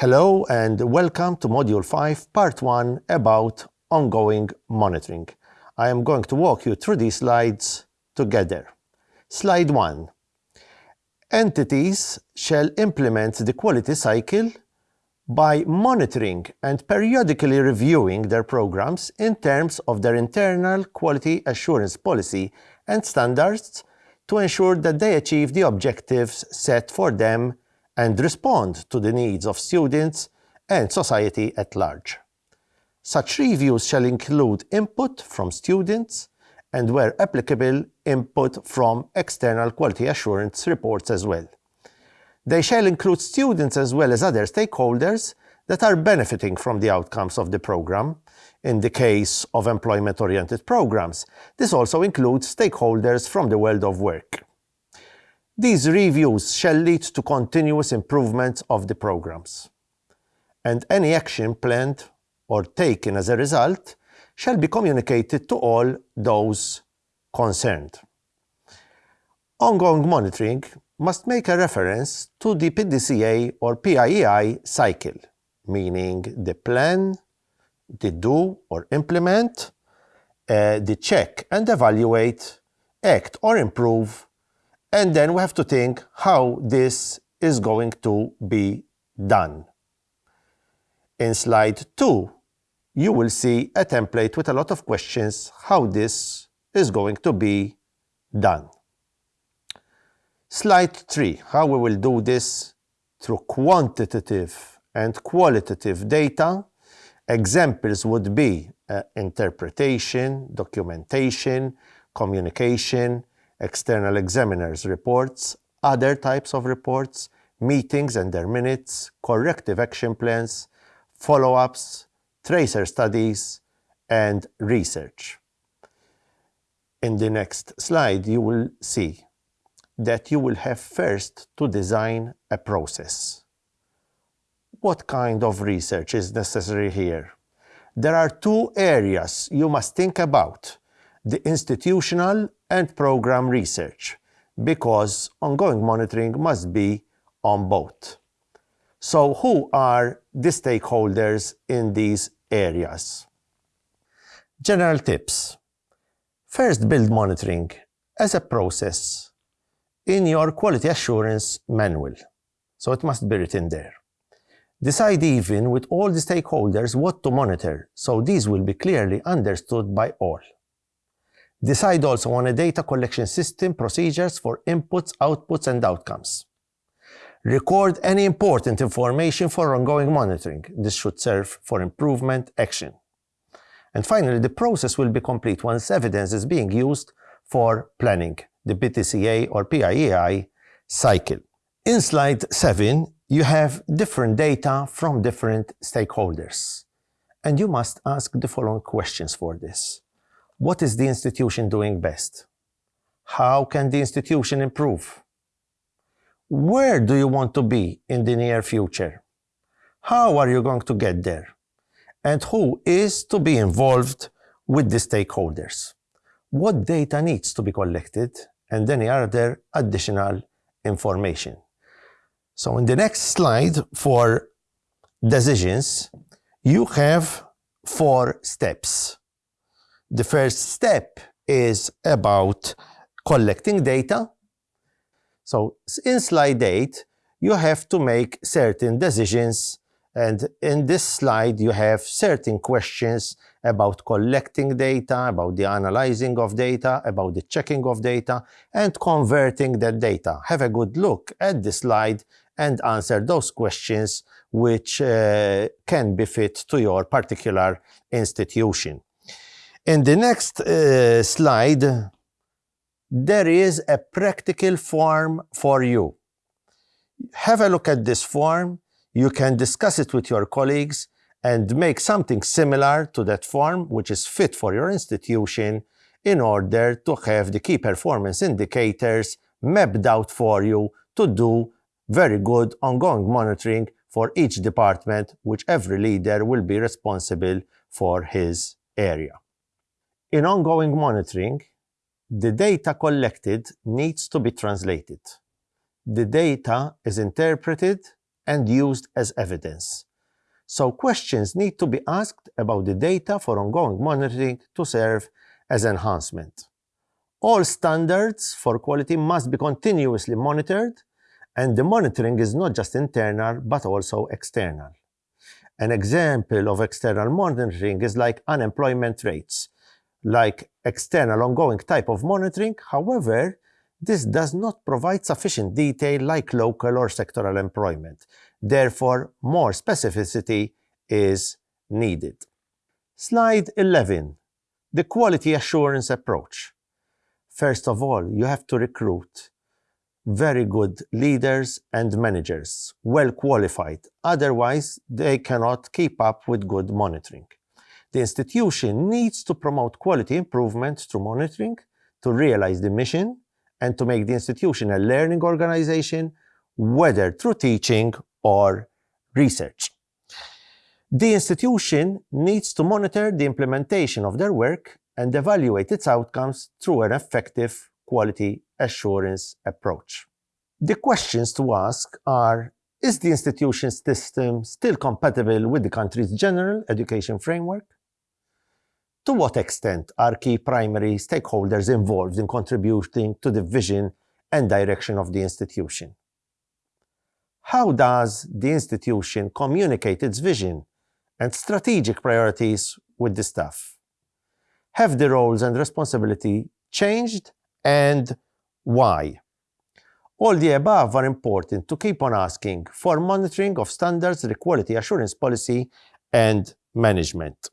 Hello and welcome to Module 5, Part 1 about ongoing monitoring. I am going to walk you through these slides together. Slide 1. Entities shall implement the quality cycle by monitoring and periodically reviewing their programs in terms of their internal quality assurance policy and standards to ensure that they achieve the objectives set for them and respond to the needs of students and society at large. Such reviews shall include input from students and, where applicable, input from external quality assurance reports as well. They shall include students as well as other stakeholders that are benefiting from the outcomes of the program. In the case of employment-oriented programs, this also includes stakeholders from the world of work. These reviews shall lead to continuous improvement of the programs, and any action planned or taken as a result shall be communicated to all those concerned. Ongoing monitoring must make a reference to the PDCA or PIEI cycle, meaning the plan, the do or implement, uh, the check and evaluate, act or improve, and then we have to think how this is going to be done. In slide 2, you will see a template with a lot of questions how this is going to be done. Slide 3, how we will do this through quantitative and qualitative data. Examples would be uh, interpretation, documentation, communication, external examiners' reports, other types of reports, meetings and their minutes, corrective action plans, follow-ups, tracer studies, and research. In the next slide, you will see that you will have first to design a process. What kind of research is necessary here? There are two areas you must think about the institutional and program research, because ongoing monitoring must be on both. So who are the stakeholders in these areas? General tips. First, build monitoring as a process in your quality assurance manual. So it must be written there. Decide even with all the stakeholders what to monitor, so these will be clearly understood by all. Decide also on a data collection system procedures for inputs, outputs, and outcomes. Record any important information for ongoing monitoring. This should serve for improvement action. And finally, the process will be complete once evidence is being used for planning, the PDCA or PIEI cycle. In slide 7, you have different data from different stakeholders. And you must ask the following questions for this. What is the institution doing best? How can the institution improve? Where do you want to be in the near future? How are you going to get there? And who is to be involved with the stakeholders? What data needs to be collected? And any other additional information. So in the next slide for decisions, you have four steps. The first step is about collecting data. So in slide 8, you have to make certain decisions and in this slide you have certain questions about collecting data, about the analyzing of data, about the checking of data, and converting that data. Have a good look at the slide and answer those questions which uh, can be fit to your particular institution. In the next uh, slide, there is a practical form for you. Have a look at this form. You can discuss it with your colleagues and make something similar to that form, which is fit for your institution, in order to have the key performance indicators mapped out for you to do very good ongoing monitoring for each department, which every leader will be responsible for his area. In ongoing monitoring, the data collected needs to be translated. The data is interpreted and used as evidence. So questions need to be asked about the data for ongoing monitoring to serve as enhancement. All standards for quality must be continuously monitored, and the monitoring is not just internal, but also external. An example of external monitoring is like unemployment rates, like external ongoing type of monitoring. However, this does not provide sufficient detail like local or sectoral employment. Therefore, more specificity is needed. Slide 11, the quality assurance approach. First of all, you have to recruit very good leaders and managers, well qualified. Otherwise, they cannot keep up with good monitoring. The institution needs to promote quality improvement through monitoring to realize the mission and to make the institution a learning organization, whether through teaching or research. The institution needs to monitor the implementation of their work and evaluate its outcomes through an effective quality assurance approach. The questions to ask are, is the institution's system still compatible with the country's general education framework? To what extent are key primary stakeholders involved in contributing to the vision and direction of the institution? How does the institution communicate its vision and strategic priorities with the staff? Have the roles and responsibility changed and why? All the above are important to keep on asking for monitoring of standards, the quality assurance policy, and management.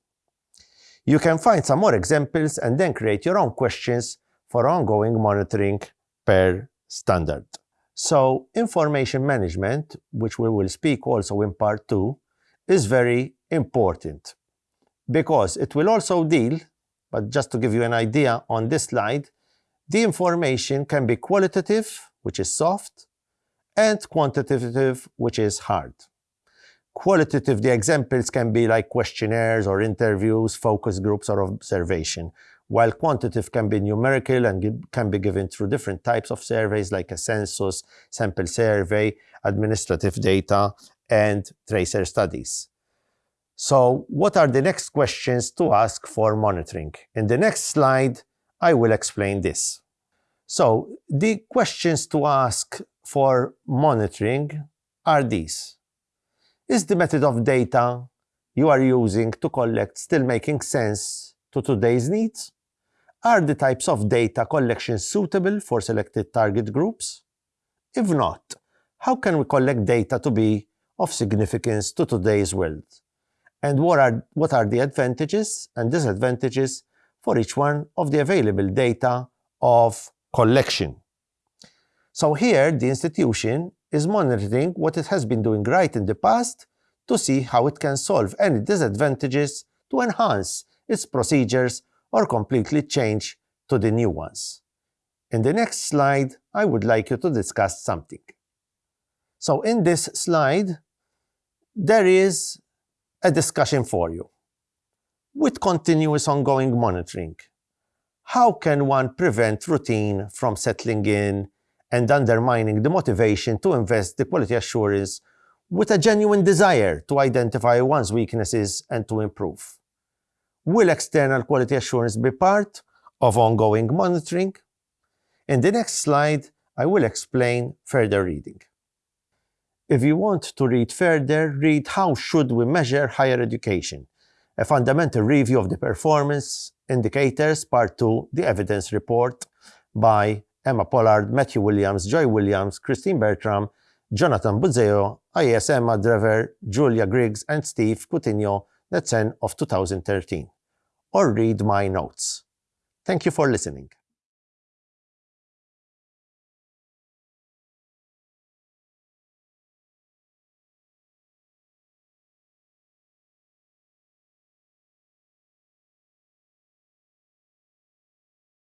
You can find some more examples and then create your own questions for ongoing monitoring per standard. So information management, which we will speak also in part two, is very important because it will also deal, but just to give you an idea on this slide, the information can be qualitative, which is soft, and quantitative, which is hard. Qualitative, the examples can be like questionnaires or interviews, focus groups, or observation, while quantitative can be numerical and can be given through different types of surveys like a census, sample survey, administrative data, and tracer studies. So what are the next questions to ask for monitoring? In the next slide, I will explain this. So the questions to ask for monitoring are these. Is the method of data you are using to collect still making sense to today's needs? Are the types of data collection suitable for selected target groups? If not, how can we collect data to be of significance to today's world? And what are, what are the advantages and disadvantages for each one of the available data of collection. So here, the institution is monitoring what it has been doing right in the past to see how it can solve any disadvantages to enhance its procedures or completely change to the new ones. In the next slide, I would like you to discuss something. So in this slide, there is a discussion for you. With continuous ongoing monitoring, how can one prevent routine from settling in and undermining the motivation to invest the quality assurance with a genuine desire to identify one's weaknesses and to improve? Will external quality assurance be part of ongoing monitoring? In the next slide, I will explain further reading. If you want to read further, read How Should We Measure Higher Education? A Fundamental Review of the Performance Indicators, Part 2, The Evidence Report by Emma Pollard, Matthew Williams, Joy Williams, Christine Bertram, Jonathan Buzzeo, IES Emma Drever, Julia Griggs, and Steve Coutinho, the 10 of 2013. Or read my notes. Thank you for listening.